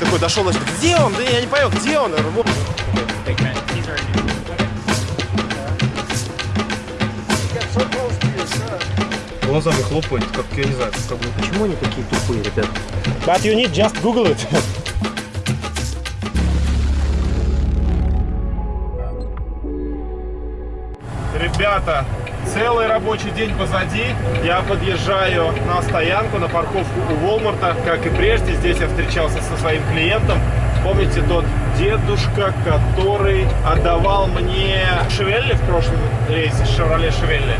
Такой дошел, значит, где он? Да я не понял, где он? Вот. big man, he's already. Глазами хлопает, как, я не знаю, как бы, почему они такие тупые, ребят? But you need just Google it. Ребята, целый рабочий день позади. Я подъезжаю на стоянку, на парковку у Волмарта. Как и прежде, здесь я встречался со своим клиентом. Помните тот дедушка, который отдавал мне Шевелли в прошлом рейсе, Шевроле Шевелли.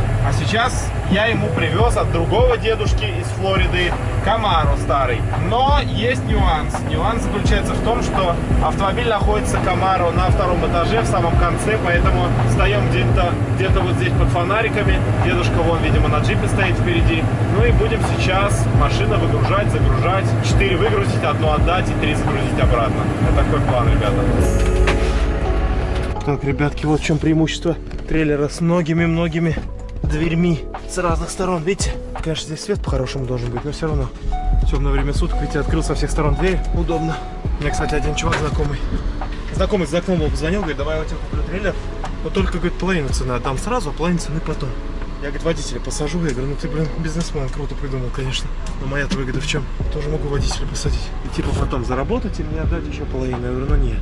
Сейчас я ему привез от другого дедушки из Флориды Камару старый. Но есть нюанс. Нюанс заключается в том, что автомобиль находится Камару на втором этаже, в самом конце, поэтому встаем где-то где вот здесь под фонариками. Дедушка вон, видимо, на джипе стоит впереди. Ну и будем сейчас машину выгружать, загружать. Четыре выгрузить, одну отдать и три загрузить обратно. Вот такой план, ребята. Так, ребятки, вот в чем преимущество трейлера с многими-многими дверьми с разных сторон. Видите? Конечно, здесь свет по-хорошему должен быть, но все равно. Темное время суток, видите, открыл со всех сторон дверь. Удобно. У меня, кстати, один чувак знакомый. Знакомый за окном позвонил, говорит, давай я у тебя куплю трейлер. Но только, говорит, половину цены отдам сразу, а половину цены потом. Я, говорит, водителя посажу. Я говорю, ну ты, блин, бизнесмен, круто придумал, конечно. Но моя-то выгода в чем? Тоже могу водителя посадить. И типа потом заработать и мне отдать еще половину. Я говорю, ну нет.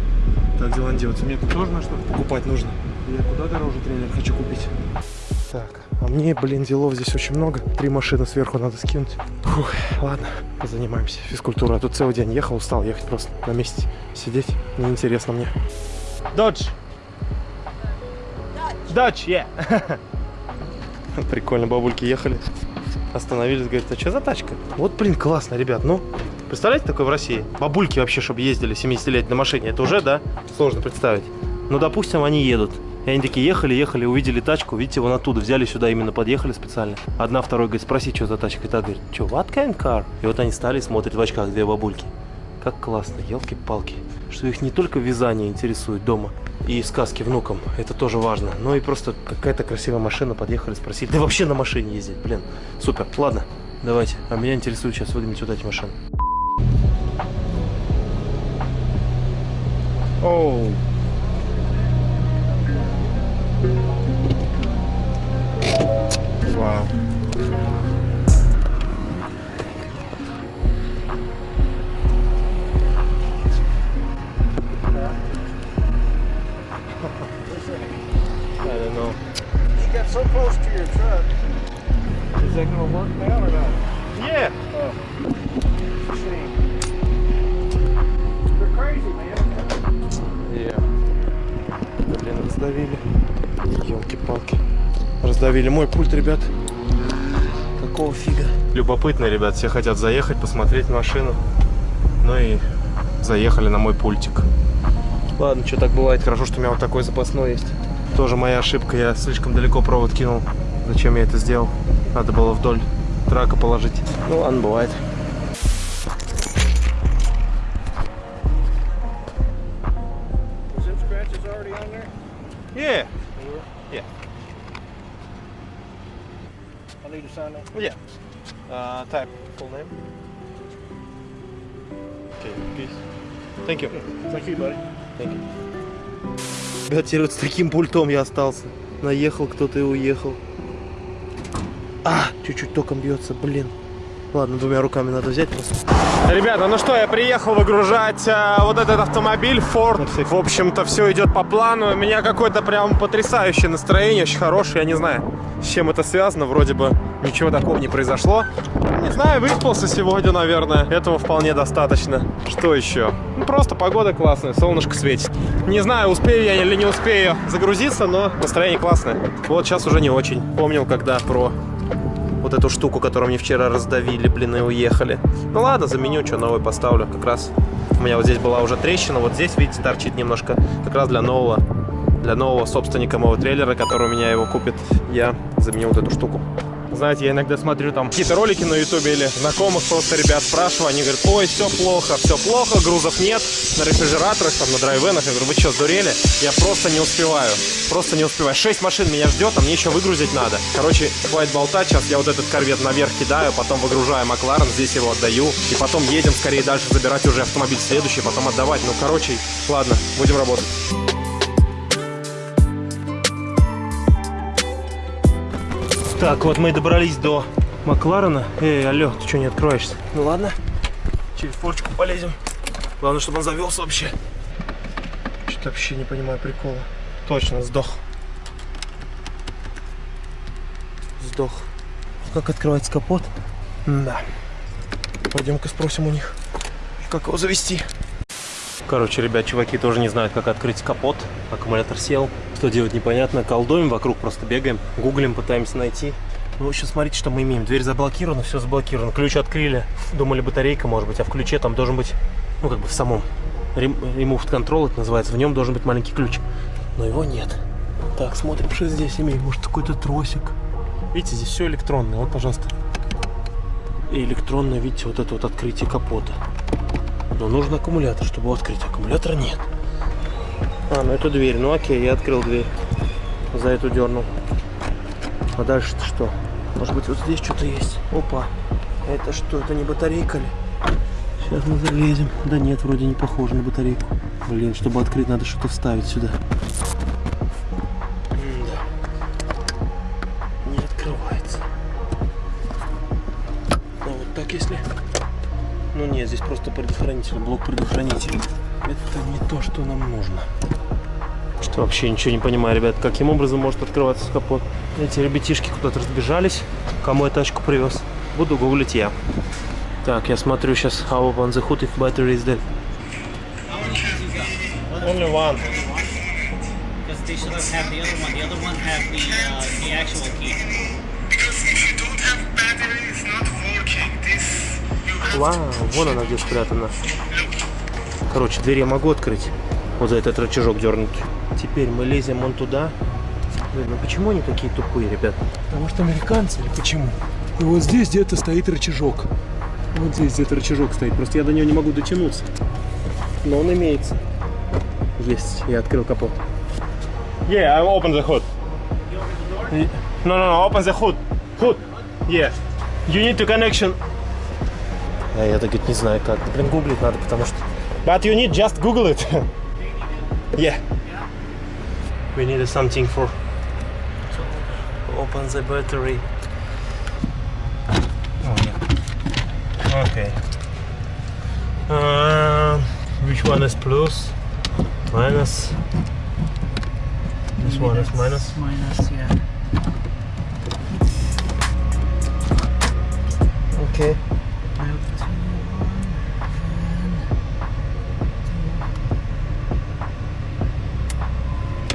Так дела не делается. Мне тут тоже на что покупать нужно. Я куда дороже трейлер хочу купить. Так, а мне, блин, делов здесь очень много. Три машины сверху надо скинуть. Фух, ладно, занимаемся физкультурой. А тут целый день ехал, устал ехать просто на месте. Сидеть неинтересно мне. Додж. Додж, yeah. Прикольно, бабульки ехали. Остановились, говорят, а что за тачка? Вот, блин, классно, ребят, ну. Представляете, такое в России? Бабульки вообще, чтобы ездили 70-летней на машине, это уже, да? Сложно представить. Ну, допустим, они едут. И они такие ехали, ехали, увидели тачку, видите, вон оттуда, взяли сюда, именно подъехали специально. Одна, второй говорит, спроси, что за тачка. И та говорит, что, what kind car? И вот они стали, смотрят в очках, две бабульки. Как классно, елки-палки. Что их не только вязание интересует дома и сказки внукам, это тоже важно, но и просто какая-то красивая машина, подъехали, спросили. Да вообще на машине ездить, блин, супер. Ладно, давайте. А меня интересует сейчас выгнать вот эти машины. Оу. Вау. Wow. Мой пульт, ребят. Какого фига? Любопытно, ребят. Все хотят заехать, посмотреть машину. Ну и заехали на мой пультик. Ладно, что так бывает. Хорошо, что у меня вот такой запасной есть. Тоже моя ошибка. Я слишком далеко провод кинул. Зачем я это сделал? Надо было вдоль трака положить. Ну ладно, бывает. Type full name. Okay, peace. Thank you. Thank you, buddy. Thank you. Ребят, теперь вот с таким пультом я остался. Наехал кто-то и уехал. А, чуть-чуть током бьется, блин. Ладно, двумя руками надо взять просто. Ребята, ну что, я приехал выгружать э, вот этот автомобиль Ford. В общем-то, все идет по плану. У меня какое-то прям потрясающее настроение, очень хорошее. Я не знаю, с чем это связано. Вроде бы ничего такого не произошло. Не знаю, выспался сегодня, наверное. Этого вполне достаточно. Что еще? Ну, просто погода классная, солнышко светит. Не знаю, успею я или не успею загрузиться, но настроение классное. Вот сейчас уже не очень. Помнил, когда про вот эту штуку, которую мне вчера раздавили, блин, и уехали. Ну ладно, заменю, что новый поставлю. Как раз у меня вот здесь была уже трещина, вот здесь, видите, торчит немножко. Как раз для нового, для нового собственника моего трейлера, который у меня его купит, я заменю вот эту штуку. Знаете, я иногда смотрю там какие-то ролики на ютубе или знакомых просто ребят спрашиваю, они говорят, ой, все плохо, все плохо, грузов нет на рефрижераторах, там, на драйвенах. Я говорю, вы что, сдурели? Я просто не успеваю, просто не успеваю. Шесть машин меня ждет, а мне еще выгрузить надо. Короче, хватит болтать, сейчас я вот этот корвет наверх кидаю, потом выгружаю Макларен, здесь его отдаю, и потом едем скорее дальше забирать уже автомобиль следующий, потом отдавать. Ну, короче, ладно, будем работать. Так, вот мы и добрались до Макларена. Эй, алло, ты что не откроешься? Ну ладно, через форчику полезем. Главное, чтобы он завелся вообще. Что-то вообще не понимаю прикола. Точно, сдох. Сдох. Как открывается капот? Да. Пойдем-ка спросим у них, как его завести. Короче, ребят, чуваки тоже не знают, как открыть капот. Аккумулятор сел. Что делать непонятно. Колдуем вокруг, просто бегаем. Гуглим, пытаемся найти. Ну, в общем, смотрите, что мы имеем. Дверь заблокирована, все заблокировано. Ключ открыли. Думали, батарейка, может быть, а в ключе там должен быть, ну, как бы в самом Removed Control, это называется. В нем должен быть маленький ключ. Но его нет. Так, смотрим, что здесь имеем. Может, какой-то тросик. Видите, здесь все электронное. Вот, пожалуйста. И электронное, видите, вот это вот открытие капота. Но нужен аккумулятор, чтобы его открыть. Аккумулятора нет. А, ну это дверь. Ну окей, я открыл дверь. За эту дернул. А дальше-то что? Может быть вот здесь что-то есть? Опа. Это что? Это не батарейка ли? Сейчас мы залезем. Да нет, вроде не похоже на батарейку. Блин, чтобы открыть, надо что-то вставить сюда. Не открывается. А вот так если... Ну нет, здесь просто предохранитель, блок предохранителя. Это не то, что нам нужно. Что вообще ничего не понимаю, ребят, каким образом может открываться капот. Эти ребятишки куда-то разбежались. Кому я тачку привез? Буду гуглить я. Так, я смотрю сейчас how open the hood if battery is dead. Only one. Because they should have had the other one. The other one had the uh, the actual key. Because if you don't have battery, it's not working. This you have Вау, вон она где спрятана. Короче, дверь я могу открыть. Вот за этот рычажок дернуть. Теперь мы лезем вон туда. Блин, ну почему они такие тупые, ребят? Потому что американцы или почему? И вот здесь где-то стоит рычажок. Вот здесь где-то рычажок стоит. Просто я до него не могу дотянуться. Но он имеется. Есть, я открыл капот. Yeah, I open the hood. No, no, no, open the hood. Hood. Yeah. You need to connection. А я так говорит, не знаю как. Блин, гуглить надо, потому что... But you need just Google it. yeah. We need something for... To open the battery. Oh, yeah. Okay. Uh, which one is plus? Minus? This one is minus? Minus, yeah. Okay.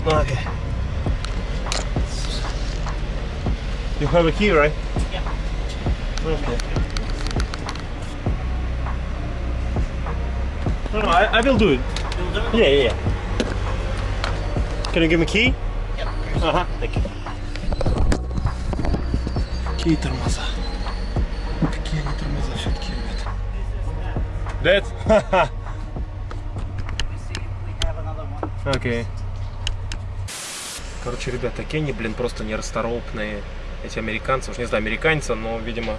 Okay. You have a key, right? Okay. No, no, I, I will do it. Yeah, yeah, yeah. Can you give me key? Yep. Ага, thank you. Какие тормоза? Какие они тормоза все-таки, ребят? That? We have another one. okay. Короче, ребят, такие они, блин, просто нерасторопные. Эти американцы, уж не знаю, американца, но, видимо,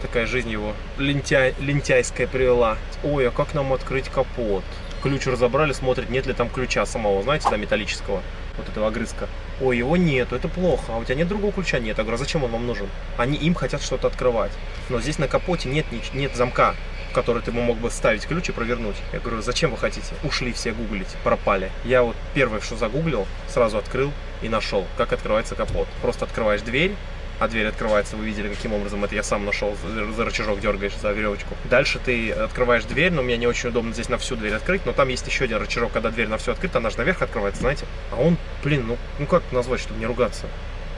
такая жизнь его лентяй, лентяйская привела. Ой, а как нам открыть капот? Ключ разобрали, смотрят, нет ли там ключа самого, знаете, да, металлического, вот этого огрызка. Ой, его нету, это плохо, а у тебя нет другого ключа? Нет. Я говорю, а зачем он вам нужен? Они им хотят что-то открывать. Но здесь на капоте нет, нет замка, который ты мог бы ставить ключ и провернуть. Я говорю, зачем вы хотите? Ушли все гуглить, пропали. Я вот первое, что загуглил, сразу открыл и нашел, как открывается капот. Просто открываешь дверь, а дверь открывается, вы видели, каким образом это я сам нашел, за рычажок дергаешь, за веревочку. Дальше ты открываешь дверь, но мне не очень удобно здесь на всю дверь открыть, но там есть еще один рычажок, когда дверь на всю открыта, она же наверх открывается, знаете. А он, блин, ну, ну как назвать, чтобы не ругаться?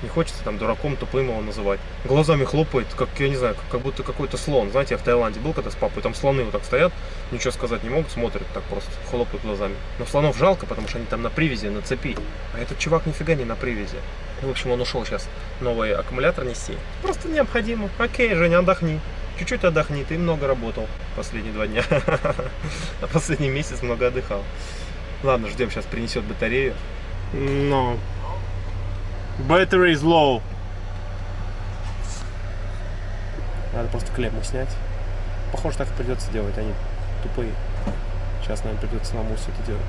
Не хочется там дураком тупым его называть. Глазами хлопает, как, я не знаю, как, как будто какой-то слон. Знаете, я в Таиланде был когда с папой, там слоны вот так стоят, ничего сказать не могут, смотрят так просто, хлопают глазами. Но слонов жалко, потому что они там на привязи, на цепи. А этот чувак нифига не на привязи. Ну, в общем, он ушел сейчас новый аккумулятор нести. Просто необходимо. Окей, Женя, отдохни. Чуть-чуть отдохни, ты много работал последние два дня. А последний месяц много отдыхал. Ладно, ждем, сейчас принесет батарею. Но Battery is low. Надо просто клемму снять. Похоже, так и придется делать, они тупые. Сейчас нам придется самому все это делать.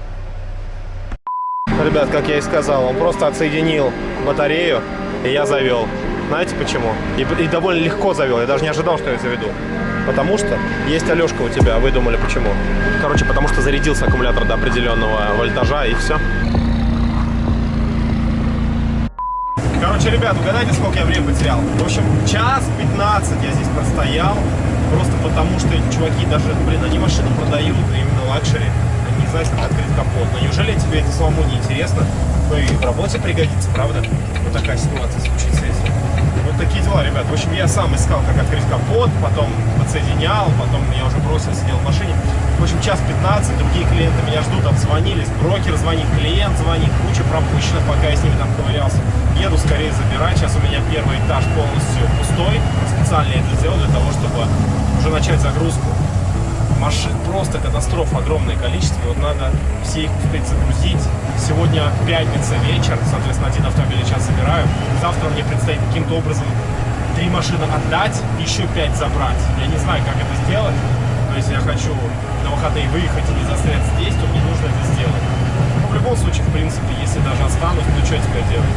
Ребят, как я и сказал, он просто отсоединил батарею, и я завел. Знаете почему? И, и довольно легко завел, я даже не ожидал, что я заведу. Потому что есть Алешка у тебя, а вы думали почему? Короче, потому что зарядился аккумулятор до определенного вольтажа, и все. Короче, ребят, угадайте, сколько я времени потерял. В общем, час 15 я здесь простоял. Просто потому, что чуваки даже, блин, они машину продают, именно luxury. Они не как открыть капот. Но неужели тебе это самому не интересно? Ну и в работе пригодится, правда? Вот такая ситуация случится, если... Вот такие дела, ребят. В общем, я сам искал, как открыть капот, потом подсоединял, потом я уже бросил, сидел в машине. Общем, час 15, другие клиенты меня ждут, обзвонились, брокер звонит, клиент звонит, куча пропущенных, пока я с ними там ковырялся. Еду скорее забирать, сейчас у меня первый этаж полностью пустой, специально я это сделал для того, чтобы уже начать загрузку. Машин просто катастрофа, огромное количество, вот надо все их успеть загрузить. Сегодня пятница вечер, соответственно, один автомобиль сейчас забираю. Завтра мне предстоит каким-то образом три машины отдать, еще пять забрать. Я не знаю, как это сделать. Если я хочу на выходные выехать и не застрять здесь, то мне нужно это сделать. Но в любом случае, в принципе, если даже останусь, то что теперь делать?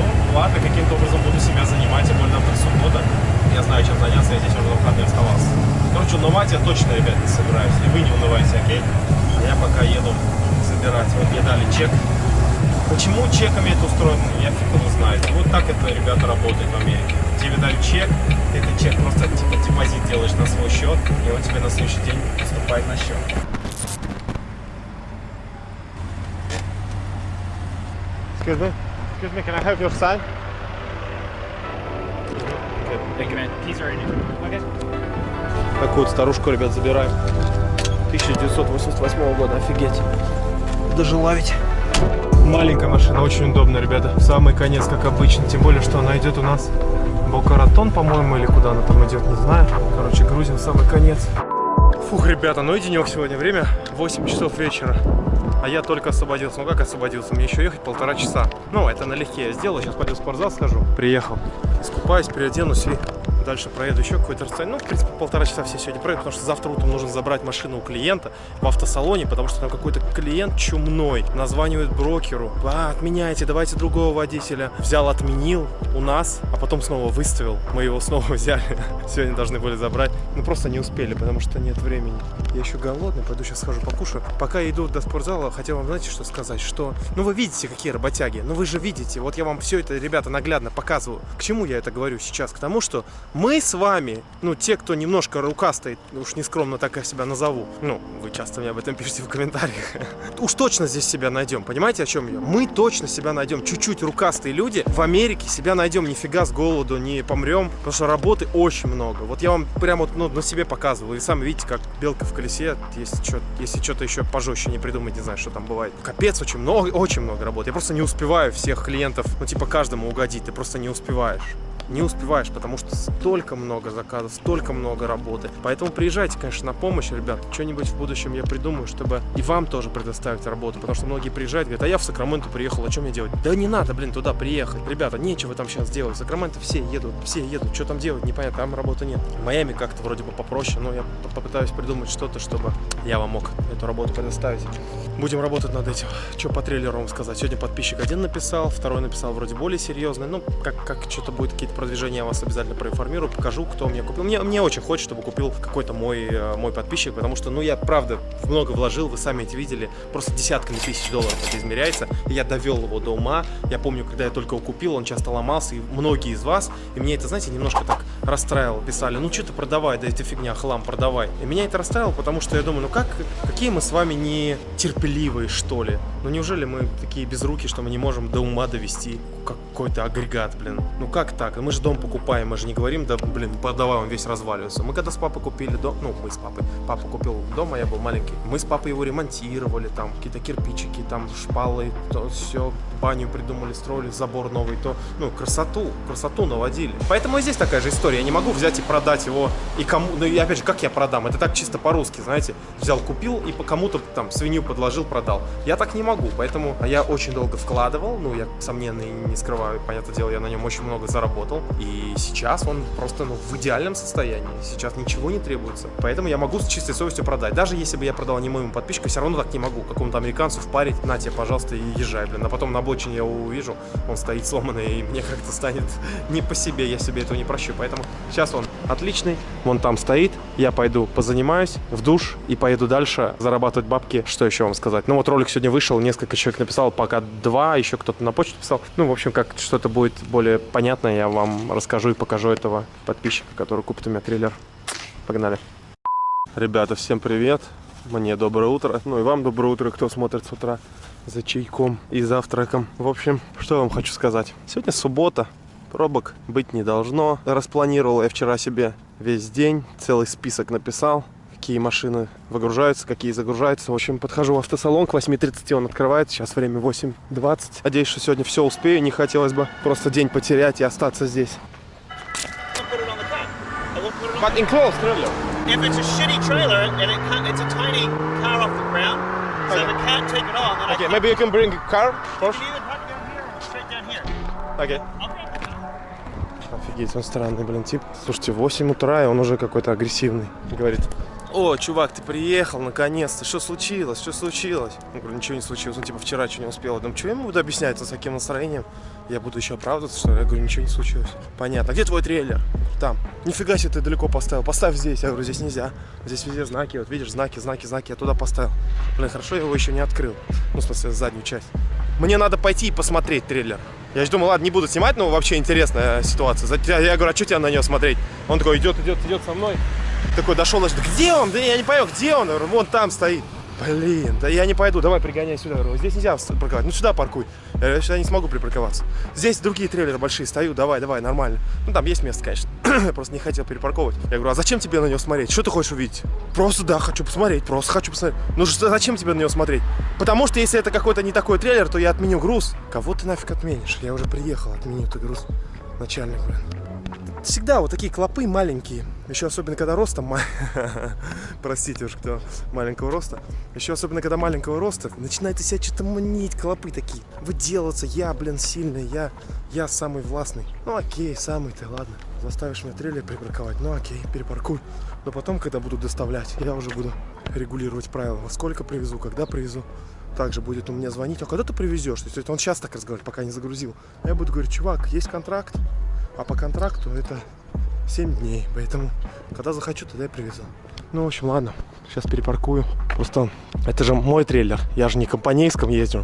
Ну, ладно, каким-то образом буду себя занимать, тем более завтра суббота. Я знаю, чем заняться, я здесь уже на выходные оставался. Короче, унывать я точно, ребят, не собираюсь. И вы не унывайте, окей? А я пока еду забирать. Вот мне дали чек. Почему чеками это устроено, я фиг его знает. Вот так это, ребята, работает в Америке. Тебе дали чек, ты этот чек просто типа депозит делаешь на свой счет, и он тебе на следующий день поступает на счет. Excuse me. Excuse me, can I have your sign? Такую вот старушку, ребят, забираем. 1988 года, офигеть. Дожила ведь. Маленькая машина, очень удобно, ребята. В самый конец, как обычно. Тем более, что она идет у нас Бокаратон, по-моему, или куда она там идет, не знаю. Короче, грузим в самый конец. Фух, ребята, ну и денек сегодня. Время 8 часов вечера. А я только освободился. Ну как освободился? Мне еще ехать полтора часа. Ну, это налегке я сделал. Сейчас пойду в спортзал схожу. Приехал. Искупаюсь, переоденусь и дальше проеду еще какое-то расстояние. Ну, в принципе, полтора часа все сегодня проеду, потому что завтра утром нужно забрать машину у клиента в автосалоне, потому что там какой-то клиент чумной названивает брокеру. А, отменяйте, давайте другого водителя. Взял, отменил у нас, а потом снова выставил. Мы его снова взяли. Сегодня должны были забрать. Ну, просто не успели, потому что нет времени. Я еще голодный, пойду сейчас схожу покушаю. Пока я иду до спортзала, хотел вам, знаете, что сказать? Что, ну, вы видите, какие работяги. Ну, вы же видите. Вот я вам все это, ребята, наглядно показываю. К чему я это говорю сейчас? К тому, что мы с вами, ну, те, кто немножко рукастый, уж нескромно так я себя назову, ну, вы часто мне об этом пишете в комментариях, уж точно здесь себя найдем, понимаете, о чем я? Мы точно себя найдем, чуть-чуть рукастые люди в Америке себя найдем, нифига с голоду не помрем, потому что работы очень много. Вот я вам прямо ну, на себе показывал, и сами видите, как белка в колесе, если что если что-то еще пожестче не придумать, не знаю, что там бывает. Капец, очень много, очень много работы. Я просто не успеваю всех клиентов, ну, типа, каждому угодить, ты просто не успеваешь не успеваешь, потому что столько много заказов, столько много работы. Поэтому приезжайте, конечно, на помощь, ребят. Что-нибудь в будущем я придумаю, чтобы и вам тоже предоставить работу. Потому что многие приезжают, говорят, а я в Сакраменто приехал, а что мне делать? Да не надо, блин, туда приехать. Ребята, нечего там сейчас делать. В Сакраменто все едут, все едут. Что там делать, непонятно, там работы нет. В Майами как-то вроде бы попроще, но я попытаюсь придумать что-то, чтобы я вам мог эту работу предоставить. Будем работать над этим. Что по трейлеру вам сказать? Сегодня подписчик один написал, второй написал вроде более серьезный. Ну, как, как что-то будет, какие-то продвижения, я вас обязательно проинформирую, покажу, кто мне купил. Мне, мне очень хочется, чтобы купил какой-то мой, э, мой подписчик, потому что, ну, я, правда, много вложил, вы сами это видели, просто десятками тысяч долларов это измеряется, и я довел его до ума. Я помню, когда я только его купил, он часто ломался, и многие из вас, и мне это, знаете, немножко так расстраивал. Писали, ну что ты продавай, да это фигня, хлам, продавай. И меня это расстраивало, потому что я думаю, ну как, какие мы с вами не терпеливые, что ли? Ну неужели мы такие безруки, что мы не можем до ума довести какой-то агрегат, блин? Ну как так? Мы же дом покупаем, мы же не говорим, да, блин, продавай, он весь разваливается. Мы когда с папой купили дом, ну мы с папой, папа купил дом, а я был маленький, мы с папой его ремонтировали, там какие-то кирпичики, там шпалы, то все, баню придумали, строили, забор новый, то, ну, красоту, красоту наводили. Поэтому и здесь такая же история. Я не могу взять и продать его и кому, ну и опять же, как я продам? Это так чисто по-русски, знаете, взял, купил и по кому-то там свинью подложил, продал. Я так не могу, поэтому я очень долго вкладывал, ну, я, сомненно, и не скрываю, понятное дело, я на нем очень много заработал. И сейчас он просто, ну, в идеальном состоянии. Сейчас ничего не требуется. Поэтому я могу с чистой совестью продать. Даже если бы я продал не моему подписчику, все равно так не могу. Какому-то американцу впарить, на тебе, пожалуйста, и езжай, блин. А потом на обочине я его увижу, он стоит сломанный, и мне как-то станет не по себе, я себе этого не прощу. Поэтому сейчас он отличный, вон там стоит, я пойду позанимаюсь в душ и поеду дальше зарабатывать бабки. Что еще вам сказать? Ну вот ролик сегодня вышел, несколько человек написал, пока два, еще кто-то на почту писал. Ну, в общем, как что-то будет более понятно, я вам расскажу и покажу этого подписчика, который купит у меня трейлер. Погнали. Ребята, всем привет. Мне доброе утро. Ну и вам доброе утро, кто смотрит с утра за чайком и завтраком. В общем, что я вам хочу сказать. Сегодня суббота, пробок быть не должно. Распланировал я вчера себе весь день, целый список написал какие машины выгружаются, какие загружаются. В общем, подхожу в автосалон, к 8.30 он открывает, сейчас время 8.20. Надеюсь, что сегодня все успею, не хотелось бы просто день потерять и остаться здесь. But enclosed trailer. If it's a shitty trailer and it can't, it's a tiny car off the ground, so Okay. it can't take it on, then Okay, I maybe you can bring a car can either park down here or straight down here. Okay. Okay. Офигеть, он странный, блин, тип. Слушайте, 8 утра, и он уже какой-то агрессивный. Говорит, о, чувак, ты приехал, наконец-то. Что случилось? Что случилось? Я говорю, ничего не случилось. Он типа вчера что не успел. Я думаю, что я ему буду объяснять с таким настроением? Я буду еще оправдываться, что? Я говорю, ничего не случилось. Понятно. А где твой трейлер? Там. Нифига себе ты далеко поставил. Поставь здесь. Я говорю, здесь нельзя. Здесь везде знаки. Вот видишь, знаки, знаки, знаки. Я туда поставил. Блин, хорошо, я его еще не открыл. Ну, в смысле, заднюю часть. Мне надо пойти и посмотреть трейлер. Я же думал, ладно, не буду снимать, но вообще интересная ситуация. Я говорю, а что тебе на нее смотреть? Он такой, идет, идет, идет со мной. Такой дошел, значит, где он? Да я не понял, где он? Я говорю, вон там стоит. Блин, да я не пойду, давай пригоняй сюда. Говорю, здесь нельзя парковать, ну сюда паркуй. Я говорю, сюда не смогу припарковаться. Здесь другие трейлеры большие, стою, давай, давай, нормально. Ну там есть место, конечно. Просто не хотел перепарковывать. Я говорю, а зачем тебе на него смотреть? Что ты хочешь увидеть? Просто да, хочу посмотреть, просто хочу посмотреть. Ну зачем тебе на него смотреть? Потому что если это какой-то не такой трейлер, то я отменю груз. Кого ты нафиг отменишь? Я уже приехал, отменю ты груз. Начальник, блин. Всегда вот такие клопы маленькие. Еще особенно, когда ростом... Простите уж, кто маленького роста. Еще особенно, когда маленького роста, начинает из себя что-то манить, клопы такие. Выделываться. Я, блин, сильный, я, я самый властный. Ну окей, самый ты, ладно. Заставишь меня трейлер припарковать. Ну окей, перепаркуй. Но потом, когда буду доставлять, я уже буду регулировать правила. Во сколько привезу, когда привезу. Также будет он мне звонить, а когда ты привезешь? То есть он сейчас так разговаривает, пока не загрузил. Я буду говорить, чувак, есть контракт, а по контракту это 7 дней. Поэтому, когда захочу, тогда я привезу. Ну, в общем, ладно. Сейчас перепаркую. Просто это же мой трейлер. Я же не компанейском езжу.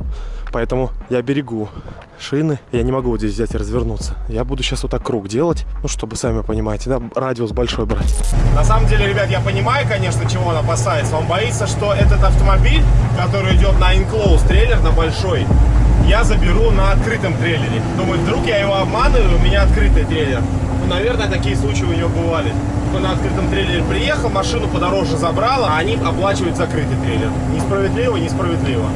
Поэтому я берегу шины. Я не могу вот здесь взять и развернуться. Я буду сейчас вот так круг делать. Ну, чтобы, сами понимаете, да, радиус большой брать. На самом деле, ребят, я понимаю, конечно, чего он опасается. Он боится, что этот автомобиль, который идет на enclosed трейлер, на большой, я заберу на открытом трейлере. Думаю, вдруг я его обманываю, у меня открытый трейлер. Ну, наверное, такие случаи у него бывали. Кто на открытом трейлере приехал, машину подороже забрал, а они оплачивают закрытый трейлер. Несправедливо, несправедливо.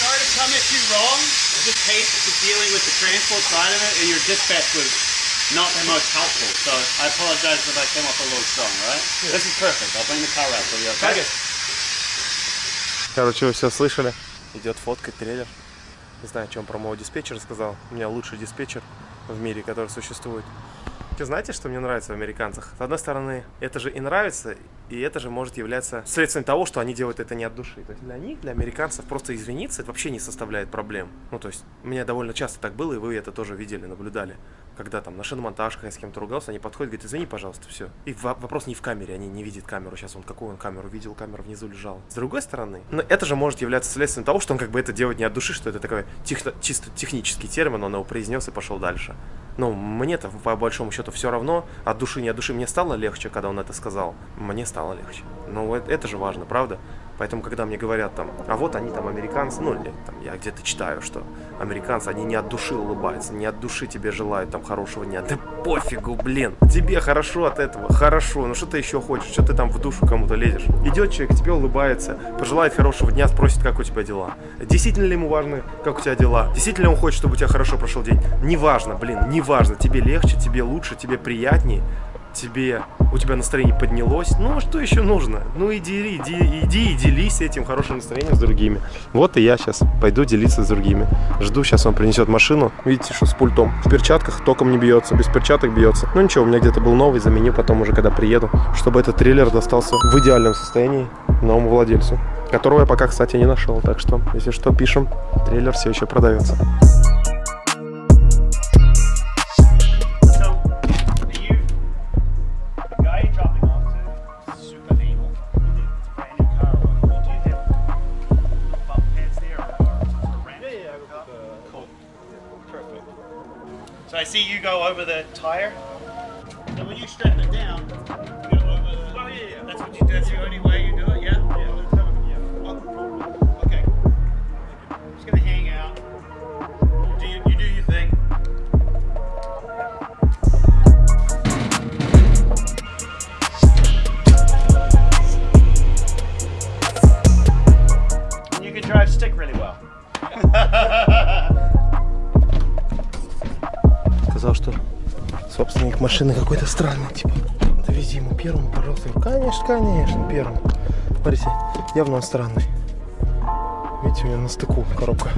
Sorry to come at you wrong. Just hate dealing with the transport side of it, and your dispatch was not the most helpful. So I apologize if I came off a little strong, right? This is perfect. I'll bring the car out for you, okay? Короче, вы все слышали. Идет фоткать трейлер. Не знаю, чем про моего диспетчера сказал. У меня лучший диспетчер в мире, который существует. Вы знаете, что мне нравится в американцах? С одной стороны, это же и нравится, и это же может являться следствием того, что они делают это не от души. То есть для них, для американцев, просто извиниться это вообще не составляет проблем. Ну, то есть, у меня довольно часто так было, и вы это тоже видели, наблюдали. Когда там на шиномонтажках я с кем-то ругался, они подходят, говорят, извини, пожалуйста, все. И во- вопрос не в камере, они не видят камеру. Сейчас он какую он камеру видел, камера внизу лежала. С другой стороны, но это же может являться следствием того, что он как бы это делает не от души, что это такой техно- чисто технический термин, он его произнес и пошел дальше. Но мне-то по большому счету все равно, от души не от души, мне стало легче, когда он это сказал. Мне стало легче. Ну, это, это же важно, правда? Поэтому, когда мне говорят там, а вот они там американцы, ну, или там, я где-то читаю, что американцы, они не от души улыбаются, не от души тебе желают там хорошего дня. Да пофигу, блин, тебе хорошо от этого, хорошо, ну что ты еще хочешь, что ты там в душу кому-то лезешь? Идет человек, тебе улыбается, пожелает хорошего дня, спросит, как у тебя дела. Действительно ли ему важно, как у тебя дела? Действительно он хочет, чтобы у тебя хорошо прошел день? Неважно, блин, неважно, тебе легче, тебе лучше, тебе приятнее, тебе, у тебя настроение поднялось, ну а что еще нужно? Ну иди, иди, иди и делись этим хорошим настроением с другими. Вот и я сейчас пойду делиться с другими. Жду, сейчас он принесет машину. Видите, что с пультом. В перчатках током не бьется, без перчаток бьется. Ну ничего, у меня где-то был новый, заменю потом уже, когда приеду. Чтобы этот триллер достался в идеальном состоянии новому владельцу. Которого я пока, кстати, не нашел. Так что, если что, пишем. Трейлер все еще продается. Go over the tire. So when you strap it down, you go over the. Oh yeah, yeah. That's what you. That's the only way you do it. Yeah. Yeah. Okay. Just gonna hang out. Do you, you do your thing. You can drive stick really well. Собственник машины какой-то странный, типа. Довези ему первым, пожалуйста. Конечно, конечно, первым. Смотрите, явно он странный. Видите, у меня на стыку коробка.